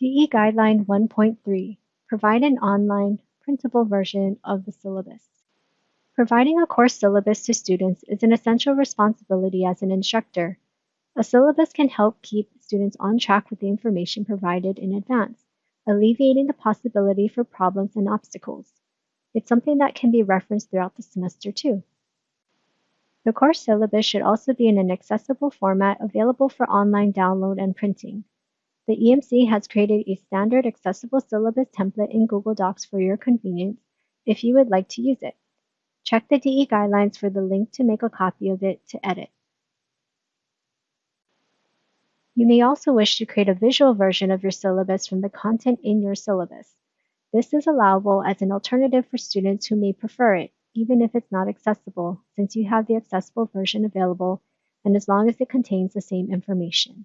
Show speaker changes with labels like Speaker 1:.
Speaker 1: DE Guideline 1.3 Provide an online, printable version of the syllabus. Providing a course syllabus to students is an essential responsibility as an instructor. A syllabus can help keep students on track with the information provided in advance, alleviating the possibility for problems and obstacles. It's something that can be referenced throughout the semester too. The course syllabus should also be in an accessible format available for online download and printing. The EMC has created a standard accessible syllabus template in Google Docs for your convenience if you would like to use it. Check the DE guidelines for the link to make a copy of it to edit. You may also wish to create a visual version of your syllabus from the content in your syllabus. This is allowable as an alternative for students who may prefer it, even if it's not accessible, since you have the accessible version available and as long as it contains the same information.